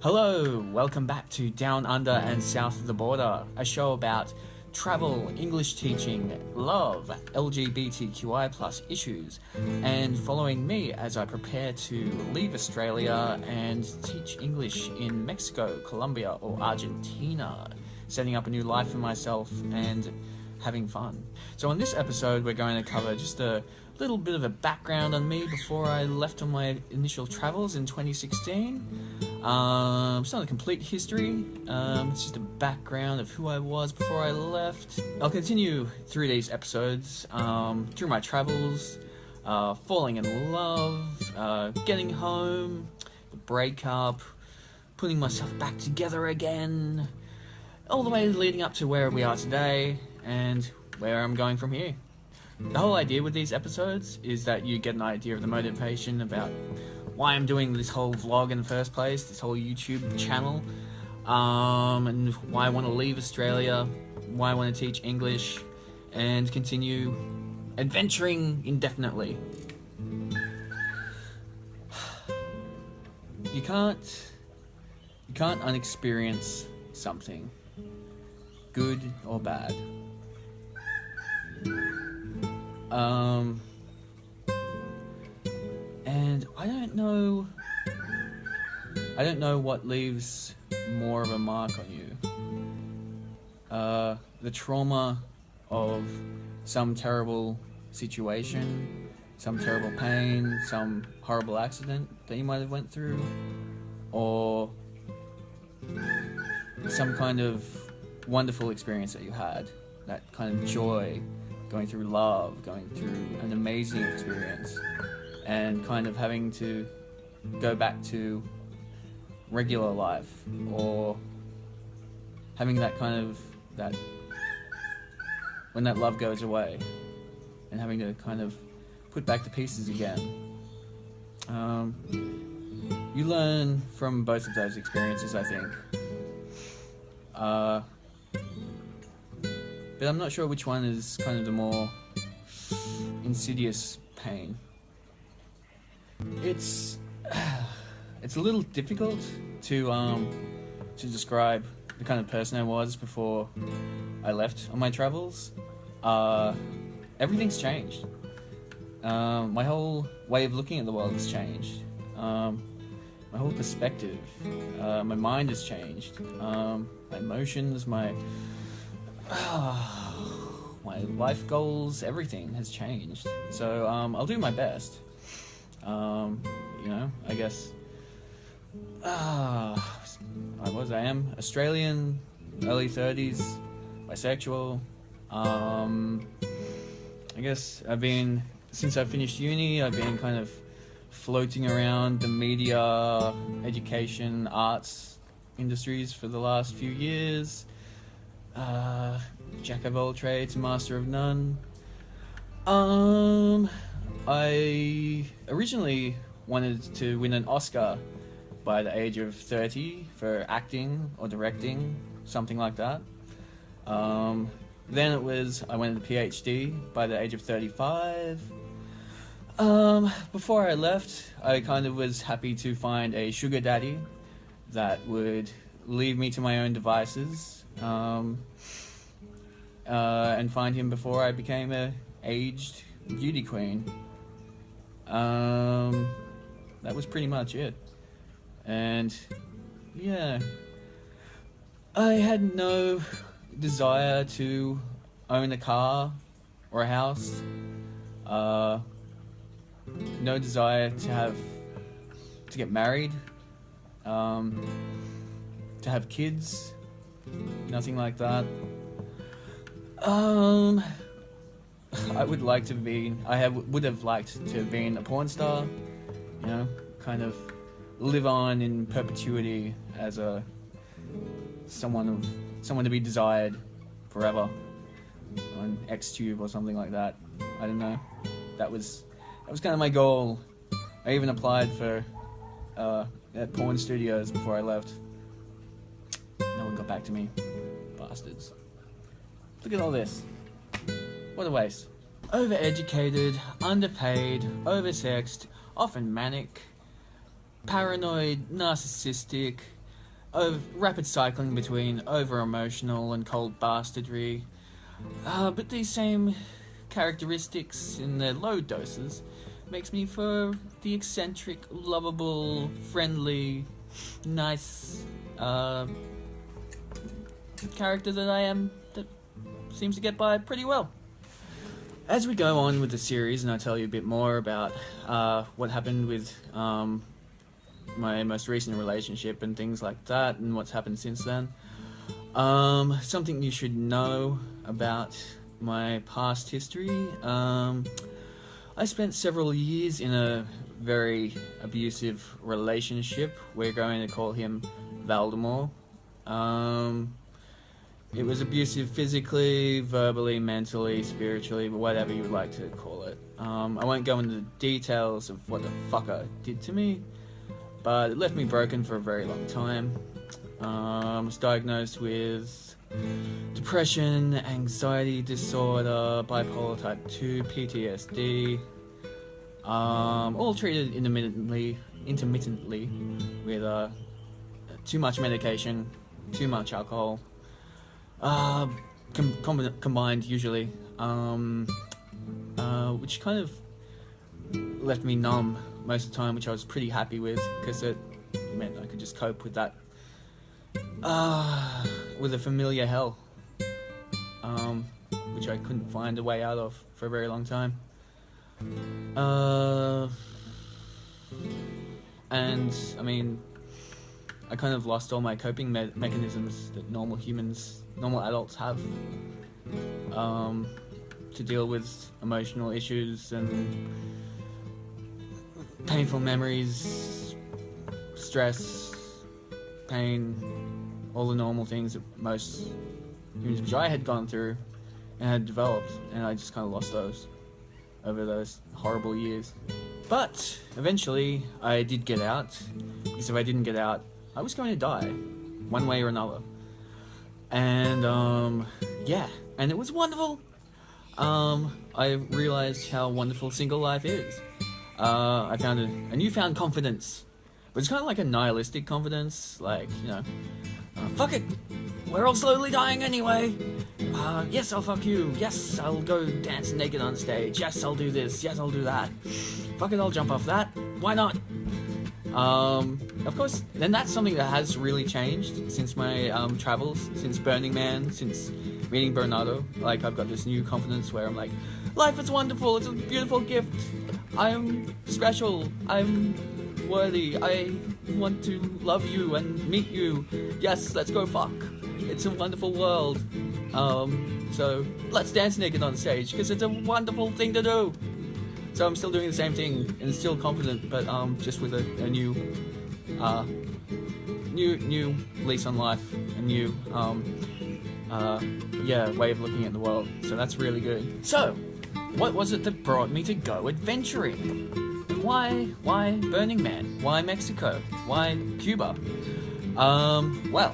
Hello, welcome back to Down Under and South of the Border, a show about travel, English teaching, love, LGBTQI plus issues, and following me as I prepare to leave Australia and teach English in Mexico, Colombia, or Argentina, setting up a new life for myself and having fun. So, on this episode, we're going to cover just a little bit of a background on me before I left on my initial travels in 2016. Um, it's not a complete history, um, it's just a background of who I was before I left. I'll continue through these episodes, um, through my travels, uh, falling in love, uh, getting home, the breakup, putting myself back together again, all the way leading up to where we are today and where I'm going from here. The whole idea with these episodes is that you get an idea of the motivation about why I'm doing this whole vlog in the first place, this whole YouTube channel, um, and why I want to leave Australia, why I want to teach English, and continue adventuring indefinitely. You can't, you can't unexperience something, good or bad. Um, and I don't know. I don't know what leaves more of a mark on you. Uh, the trauma of some terrible situation, some terrible pain, some horrible accident that you might have went through, or some kind of wonderful experience that you had, that kind of joy going through love, going through an amazing experience, and kind of having to go back to regular life or having that kind of that when that love goes away and having to kind of put back the pieces again. Um, you learn from both of those experiences, I think. Uh, but I'm not sure which one is kind of the more insidious pain. It's it's a little difficult to um to describe the kind of person I was before I left on my travels. Uh, everything's changed. Um, my whole way of looking at the world has changed. Um, my whole perspective, uh, my mind has changed. Um, my emotions, my my life goals, everything has changed. So um, I'll do my best. Um, you know, I guess. I was. I am Australian, early thirties, bisexual. Um, I guess I've been since I finished uni. I've been kind of floating around the media, education, arts industries for the last few years uh, jack of all trades, master of none. Um, I originally wanted to win an Oscar by the age of 30 for acting or directing, something like that. Um, then it was I went to PhD by the age of 35. Um, before I left, I kind of was happy to find a sugar daddy that would leave me to my own devices um, uh, and find him before I became a aged beauty queen. Um, that was pretty much it. And yeah, I had no desire to own a car or a house. Uh, no desire to have to get married. Um, to have kids. Nothing like that. Um, I would like to be. I have would have liked to have been a porn star. You know, kind of live on in perpetuity as a someone of someone to be desired forever on XTube or something like that. I don't know. That was that was kind of my goal. I even applied for uh, at porn studios before I left. Back to me. Bastards. Look at all this. What a waste. overeducated, underpaid, oversexed, often manic, paranoid, narcissistic, of rapid cycling between over emotional and cold bastardry. Uh, but these same characteristics in their low doses makes me for the eccentric, lovable, friendly, nice uh, character that I am that seems to get by pretty well. As we go on with the series, and I tell you a bit more about uh, what happened with um, my most recent relationship and things like that, and what's happened since then, um, something you should know about my past history. Um, I spent several years in a very abusive relationship. We're going to call him Valdemar. Um, it was abusive physically, verbally, mentally, spiritually, whatever you would like to call it. Um, I won't go into the details of what the fucker did to me, but it left me broken for a very long time. Um, I was diagnosed with depression, anxiety disorder, bipolar type 2, PTSD, um, all treated intermittently, intermittently with uh, too much medication, too much alcohol, uh, com com combined usually, um, uh, which kind of left me numb most of the time, which I was pretty happy with because it meant I could just cope with that, uh, with a familiar hell, um, which I couldn't find a way out of for a very long time. Uh, and I mean, I kind of lost all my coping me mechanisms that normal humans, normal adults have um, to deal with emotional issues and painful memories, stress, pain, all the normal things that most humans, which I had gone through and had developed, and I just kind of lost those over those horrible years. But eventually, I did get out, because if I didn't get out, I was going to die, one way or another. And, um, yeah, and it was wonderful. Um, I realized how wonderful single life is. Uh, I found a, a newfound confidence. But it's kind of like a nihilistic confidence, like, you know, uh, fuck it, we're all slowly dying anyway. Uh, yes, I'll fuck you. Yes, I'll go dance naked on stage. Yes, I'll do this. Yes, I'll do that. Fuck it, I'll jump off that. Why not? Um, of course, then that's something that has really changed since my um, travels, since Burning Man, since meeting Bernardo. Like, I've got this new confidence where I'm like, life is wonderful, it's a beautiful gift. I'm special. I'm worthy. I want to love you and meet you. Yes, let's go fuck. It's a wonderful world. Um, so let's dance naked on stage because it's a wonderful thing to do. So I'm still doing the same thing and still confident, but um, just with a, a new, uh, new new lease on life, a new um, uh, yeah way of looking at the world. So that's really good. So, what was it that brought me to go adventuring? Why why Burning Man? Why Mexico? Why Cuba? Um, well,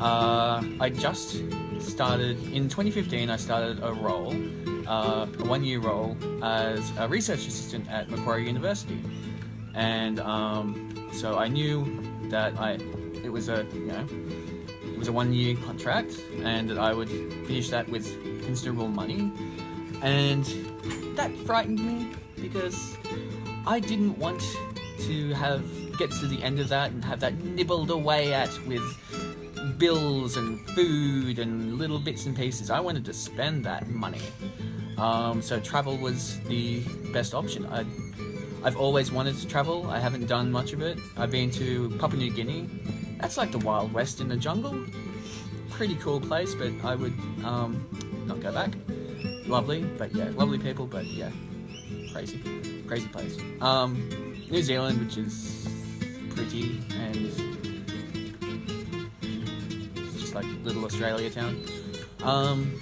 uh, I just started in 2015. I started a role, uh, a one-year role as a research assistant at Macquarie University, and um, so I knew that I it was a you know it was a one-year contract, and that I would finish that with considerable money, and that frightened me because I didn't want to have get to the end of that and have that nibbled away at with bills and food and little bits and pieces. I wanted to spend that money. Um, so travel was the best option. i I've always wanted to travel. I haven't done much of it. I've been to Papua New Guinea. That's like the Wild West in the jungle. Pretty cool place, but I would um, not go back. Lovely, but yeah, lovely people, but yeah, crazy, crazy place. Um, New Zealand, which is pretty and just like little Australia town. Um,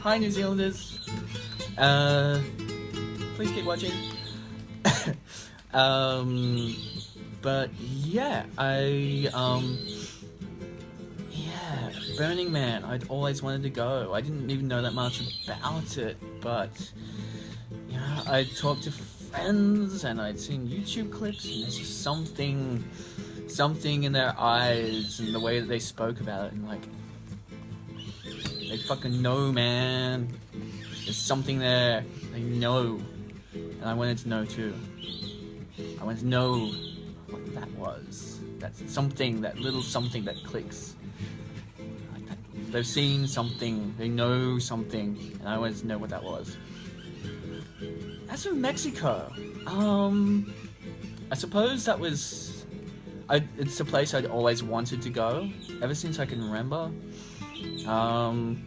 hi, New Zealanders. Uh, please keep watching. um, but yeah, I um, yeah, Burning Man, I'd always wanted to go. I didn't even know that much about it, but yeah, I talked to friends and I'd seen YouTube clips, and there's just something, something in their eyes and the way that they spoke about it, and like, they fucking know, man. There's something there. They know, and I wanted to know too. I wanted to know what that was. That's something, that little something that clicks. They've seen something, they know something, and I wanted to know what that was. As for Mexico, um, I suppose that was, I, it's a place I'd always wanted to go, ever since I can remember. Um,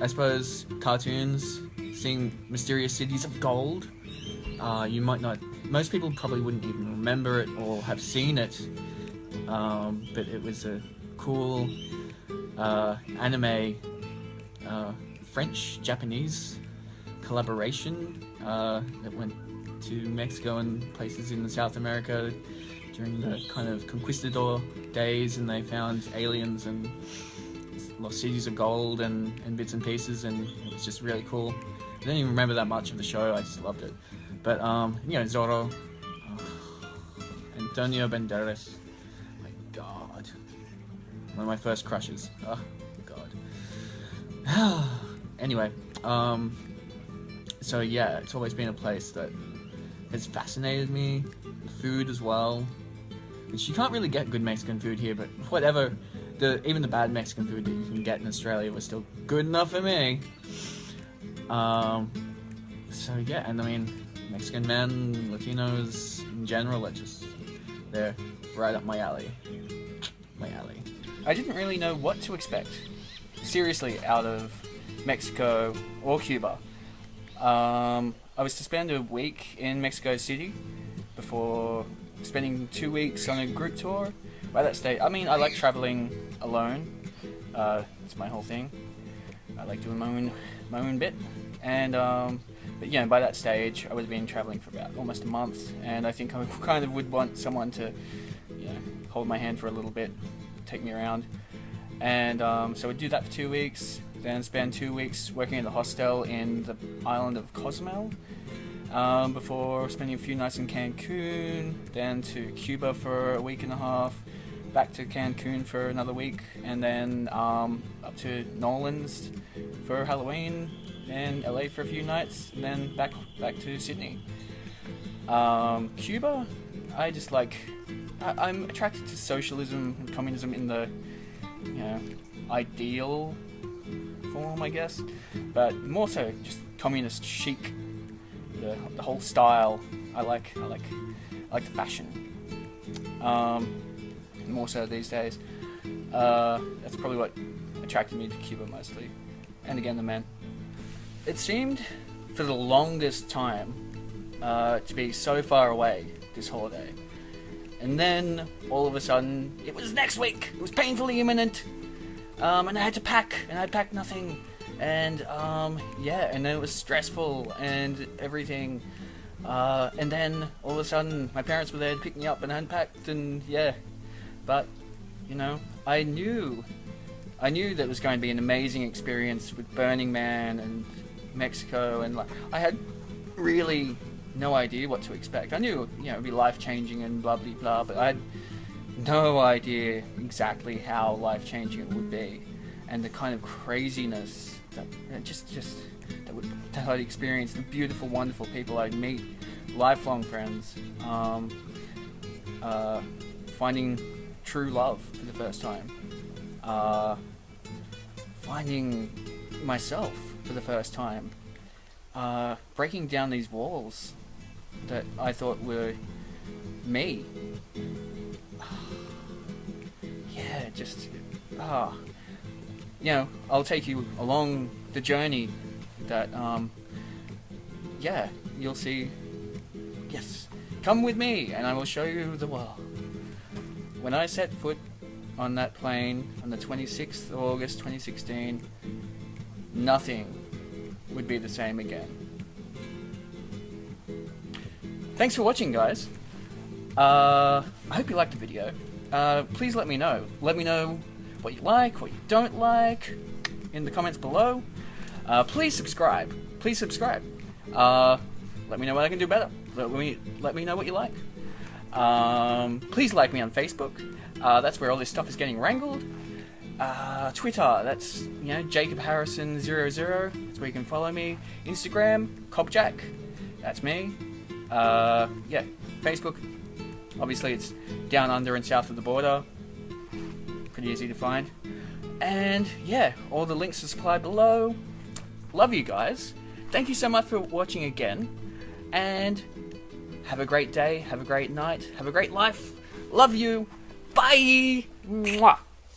I suppose cartoons, seeing mysterious cities of gold. Uh, you might not, most people probably wouldn't even remember it or have seen it, um, but it was a cool uh, anime, uh, French Japanese collaboration uh, that went to Mexico and places in South America during the kind of conquistador days, and they found aliens and lost cities of gold and, and bits and pieces, and it was just really cool. I don't even remember that much of the show. I just loved it. But um, you know, Zorro, Antonio Banderas, my God, one of my first crushes. Oh God. anyway, um, so yeah, it's always been a place that has fascinated me. Food as well. Which you can't really get good Mexican food here, but whatever. The even the bad Mexican food that you can get in Australia was still good enough for me. Um, so yeah, and I mean, Mexican men, Latinos in general, are just they're right up my alley. My alley. I didn't really know what to expect, seriously, out of Mexico or Cuba. Um, I was to spend a week in Mexico City before spending two weeks on a group tour. By that stage, I mean, I like traveling alone. Uh, it's my whole thing. I like doing my own, my own bit. And, um, but yeah, by that stage, I would have been traveling for about almost a month. And I think I kind of would want someone to, you know, hold my hand for a little bit, take me around. And um, so we'd do that for two weeks then spend two weeks working at the hostel in the island of Cozumel. Um, before spending a few nights in Cancun, then to Cuba for a week and a half, back to Cancun for another week, and then um, up to Nolans for Halloween, and LA for a few nights, and then back back to Sydney. Um, Cuba, I just like. I, I'm attracted to socialism and communism in the, you know, ideal form, I guess. But more so just communist chic. The, the whole style. I like. I like. I like the fashion. Um, more so these days. Uh, that's probably what attracted me to Cuba mostly. And again, the men. It seemed for the longest time uh, to be so far away this holiday. And then all of a sudden, it was next week. It was painfully imminent. Um, and I had to pack, and I packed nothing. And um, yeah, and then it was stressful and everything. Uh, and then all of a sudden, my parents were there to pick me up and unpacked, and yeah. But you know, I knew, I knew that it was going to be an amazing experience with Burning Man and Mexico, and like I had really no idea what to expect. I knew, you know, it'd be life changing and blah blah blah, but I had no idea exactly how life changing it would be, and the kind of craziness that just just that, would, I'd experience, the beautiful, wonderful people I'd meet, lifelong friends, um, uh, finding true love for the first time, uh, finding myself for the first time, uh, breaking down these walls that I thought were me. Yeah, just ah, you know, I'll take you along the journey that um, yeah, you'll see. Yes, come with me, and I will show you the world. When I set foot on that plane on the 26th of August 2016, nothing would be the same again. Thanks for watching, guys. Uh, I hope you liked the video uh, please let me know. Let me know what you like, what you don't like, in the comments below. Uh, please subscribe. Please subscribe. Uh, let me know what I can do better. Let me let me know what you like. Um, please like me on Facebook. Uh, that's where all this stuff is getting wrangled. Uh, Twitter, that's you know Jacob Harrison 00 That's where you can follow me. Instagram, Cobjack, that's me. Uh, yeah, Facebook. Obviously, it's down under and south of the border. Pretty easy to find. And yeah, all the links are supplied below. Love you guys. Thank you so much for watching again. And have a great day, have a great night, have a great life. Love you. Bye. Mwah.